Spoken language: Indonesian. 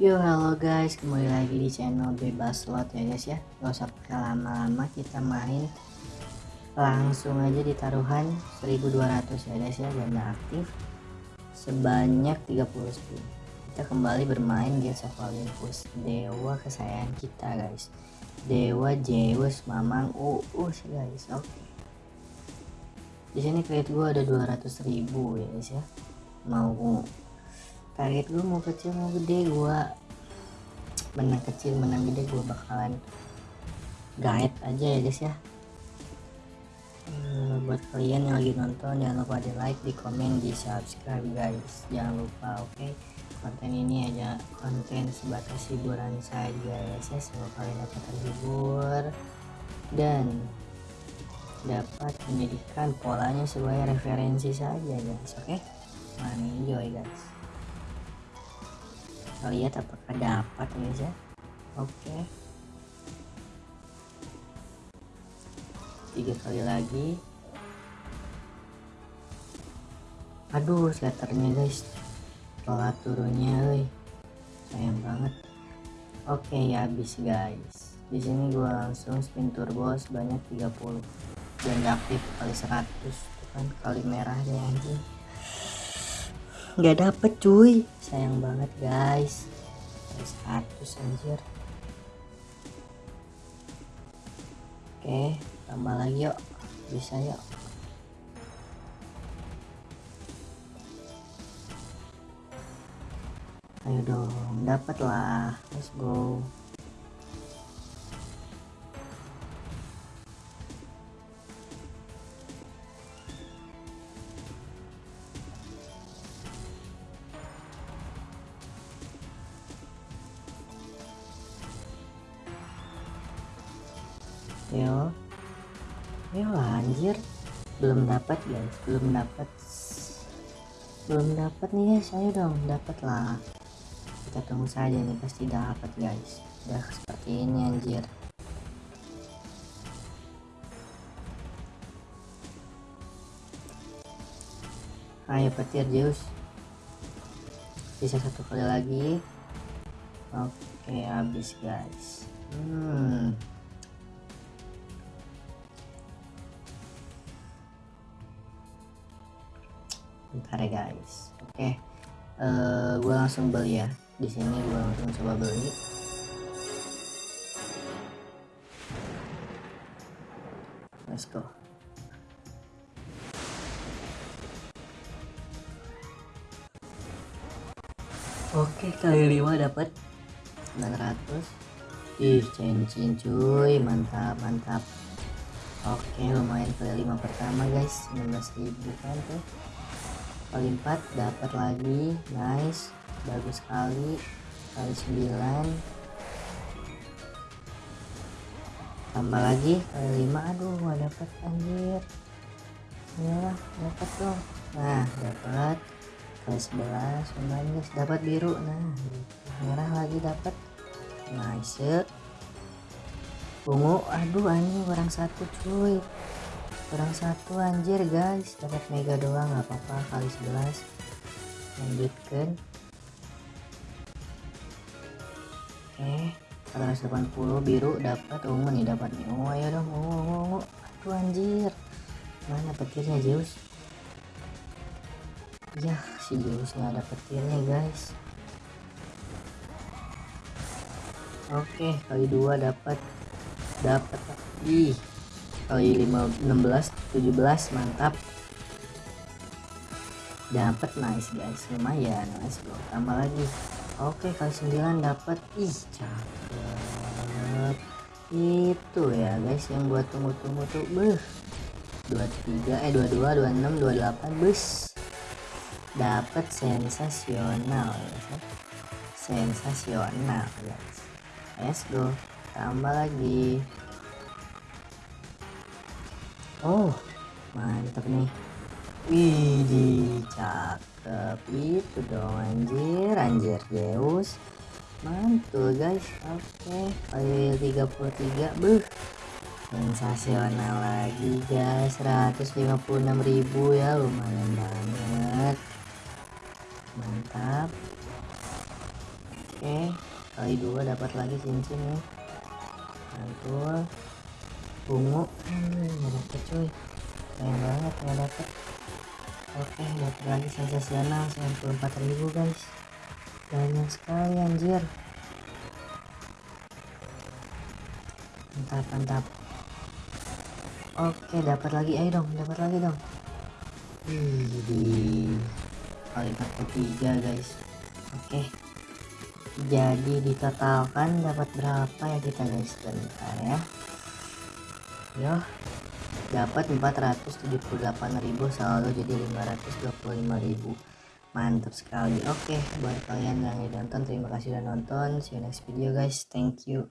Yo halo guys kembali lagi di channel bebas slot ya guys ya. Gak usah pakai lama-lama kita main langsung aja di taruhan 1200 ya guys ya ganda aktif. Sebanyak 30 spin kita kembali bermain Gears of Olympus dewa kesayangan kita guys. Dewa Zeus Mamang Uus guys. Oke. Okay. di sini kredit gua ada 200.000 ya guys ya. Mau target gue mau kecil mau gede gue menang kecil menang gede gue bakalan guide aja ya guys ya hmm, buat kalian yang lagi nonton jangan lupa di like di komen di subscribe guys jangan lupa oke okay? konten ini aja konten sebatas hiburan saja ya guys ya semoga kalian dapat terhibur dan dapat menjadikan polanya sebagai referensi saja guys oke okay? enjoy guys kita lihat apakah dapat ya oke. Tiga kali lagi. Aduh sletternya guys. Telat turunnya woy. sayang banget. Oke ya habis guys. Di sini gua langsung spin turbo sebanyak 30 dan aktif kali 100 kan kali merahnya anjing nggak dapet cuy. Sayang banget guys. Status anjir. Oke tambah lagi yuk. Bisa yuk. Ayo dong dapat lah. Let's go yo. Yo anjir. Belum dapat guys. Belum dapat. Belum dapat nih guys. Ayo dong dapat lah. Kita tunggu saja nih pasti dapat guys. Udah seperti ini anjir. Ayo petir Zeus. Bisa satu kali lagi. Oke habis guys. Hmm bentar ya guys. Oke. Okay. uh, eh, gue langsung beli ya. Di sini gue langsung coba beli. Let's go. Oke kali 5 dapat 900 ih cincin cuy. Mantap mantap. Oke lumayan kali 5 pertama guys. 19.000 kan tuh kali 4 dapat lagi. Nice. Bagus sekali. Kali 9 tambah lagi. Kali 5 aduh gak dapat anjir. Ya dapat dong. Nah dapat kali 11 lumayan dapat biru. Nah merah lagi dapat nice. Ungu. Aduh anjing kurang satu cuy kurang satu anjir guys. Dapat mega doang nggak apa-apa. Kali 11 lanjutkan. Oke okay. 180 biru dapat. Ungu nih dapat nih. Ungu ayo dong. Ungu ungu ungu aduh anjir. Mana petirnya Zeus? Ya si Zeus nggak ada petirnya guys. Oke kali dua dapat. Dapat. Ih kali 5 16 17 mantap. Dapat nice guys lumayan nice bro. Tambah lagi. Oke kali 9 dapat ih cakep. Itu ya guys yang buat tunggu-tunggu tuh beh. 23 eh 22 26 28 bus dapat sensasional ya. sensasional guys. Let's go tambah lagi oh mantap nih Wih, cakep itu dong anjir, anjir Zeus. Mantul guys. Oke, okay. kali 33. Buh. Sensasional lagi guys. 156.000 ya, lumayan banget. Mantap. oke kali dua dapat lagi cincin nih mantul bungu hmm, nggak dapet cuy. Sayang banget nggak dapet. Oke dapat lagi sensasional 94.000 guys. Banyak sekali anjir. Mantap mantap. Oke dapat lagi. Ayo dong dapat lagi dong. Wih, kalimat ketiga guys. Oke. Jadi ditotalkan dapat berapa ya kita guys? Bentar ya yo dapat 478.000 saldo jadi 525.000 mantap sekali. Oke buat kalian yang nonton terima kasih udah nonton. See you next video guys. Thank you